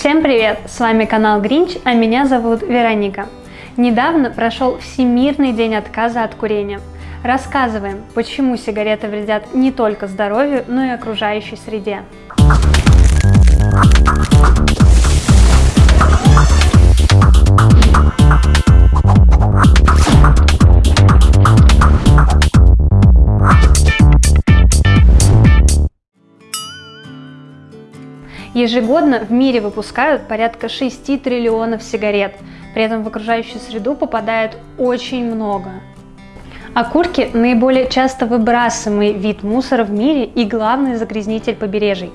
Всем привет! С вами канал Гринч, а меня зовут Вероника. Недавно прошел Всемирный день отказа от курения. Рассказываем, почему сигареты вредят не только здоровью, но и окружающей среде. Ежегодно в мире выпускают порядка 6 триллионов сигарет, при этом в окружающую среду попадает очень много. Окурки – наиболее часто выбрасываемый вид мусора в мире и главный загрязнитель побережий.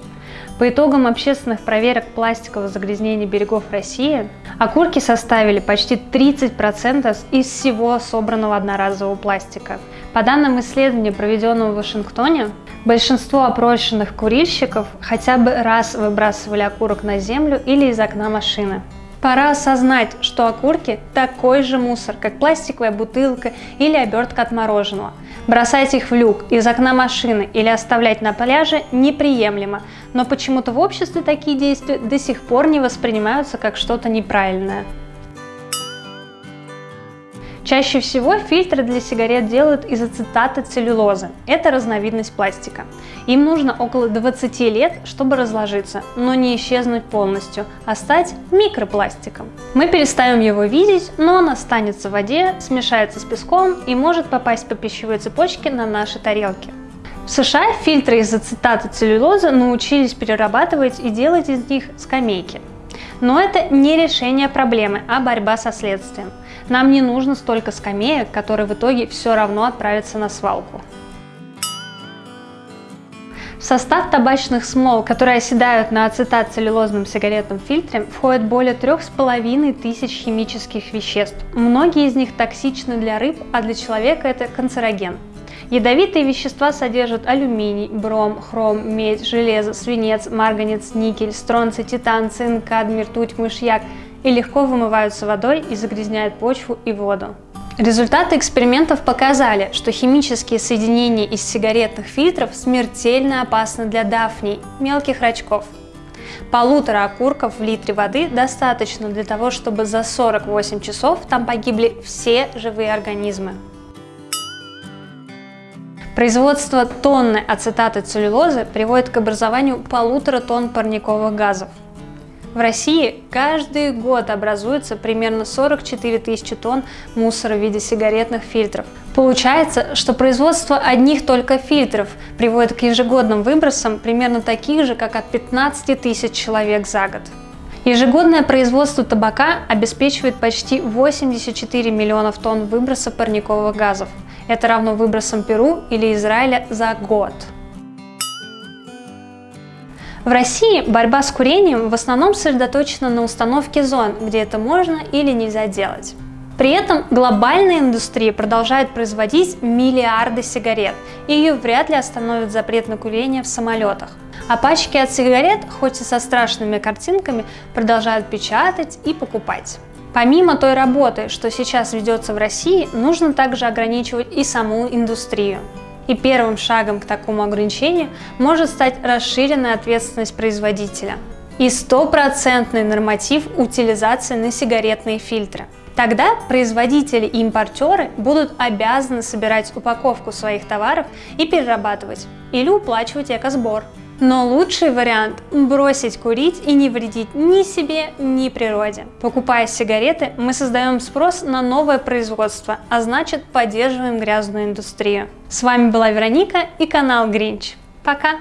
По итогам общественных проверок пластикового загрязнения берегов России, окурки составили почти 30% из всего собранного одноразового пластика. По данным исследования, проведенного в Вашингтоне, большинство опрошенных курильщиков хотя бы раз выбрасывали окурок на землю или из окна машины. Пора осознать, что окурки такой же мусор, как пластиковая бутылка или обертка от мороженого. Бросать их в люк, из окна машины или оставлять на пляже неприемлемо, но почему-то в обществе такие действия до сих пор не воспринимаются как что-то неправильное. Чаще всего фильтры для сигарет делают из ацетата целлюлозы. Это разновидность пластика. Им нужно около 20 лет, чтобы разложиться, но не исчезнуть полностью, а стать микропластиком. Мы перестаем его видеть, но он останется в воде, смешается с песком и может попасть по пищевой цепочке на наши тарелки. В США фильтры из ацетата целлюлозы научились перерабатывать и делать из них скамейки. Но это не решение проблемы, а борьба со следствием. Нам не нужно столько скамеек, которые в итоге все равно отправятся на свалку. В состав табачных смол, которые оседают на ацетат-целлюлозном сигаретном фильтре, входит более трех с половиной тысяч химических веществ. Многие из них токсичны для рыб, а для человека это канцероген. Ядовитые вещества содержат алюминий, бром, хром, медь, железо, свинец, марганец, никель, стронций, титан, цинк, кадмий, ртуть, мышьяк и легко вымываются водой и загрязняют почву и воду. Результаты экспериментов показали, что химические соединения из сигаретных фильтров смертельно опасны для дафней, мелких рачков. Полутора окурков в литре воды достаточно для того, чтобы за 48 часов там погибли все живые организмы. Производство тонны ацетата целлюлозы приводит к образованию полутора тонн парниковых газов. В России каждый год образуется примерно 44 тысячи тонн мусора в виде сигаретных фильтров. Получается, что производство одних только фильтров приводит к ежегодным выбросам примерно таких же, как от 15 тысяч человек за год. Ежегодное производство табака обеспечивает почти 84 миллионов тонн выброса парниковых газов. Это равно выбросам Перу или Израиля за год. В России борьба с курением в основном сосредоточена на установке зон, где это можно или нельзя делать. При этом глобальная индустрия продолжает производить миллиарды сигарет, и ее вряд ли остановит запрет на курение в самолетах. А пачки от сигарет, хоть и со страшными картинками, продолжают печатать и покупать. Помимо той работы, что сейчас ведется в России, нужно также ограничивать и саму индустрию. И первым шагом к такому ограничению может стать расширенная ответственность производителя и стопроцентный норматив утилизации на сигаретные фильтры. Тогда производители и импортеры будут обязаны собирать упаковку своих товаров и перерабатывать или уплачивать экосбор. Но лучший вариант – бросить курить и не вредить ни себе, ни природе. Покупая сигареты, мы создаем спрос на новое производство, а значит поддерживаем грязную индустрию. С вами была Вероника и канал Гринч. Пока!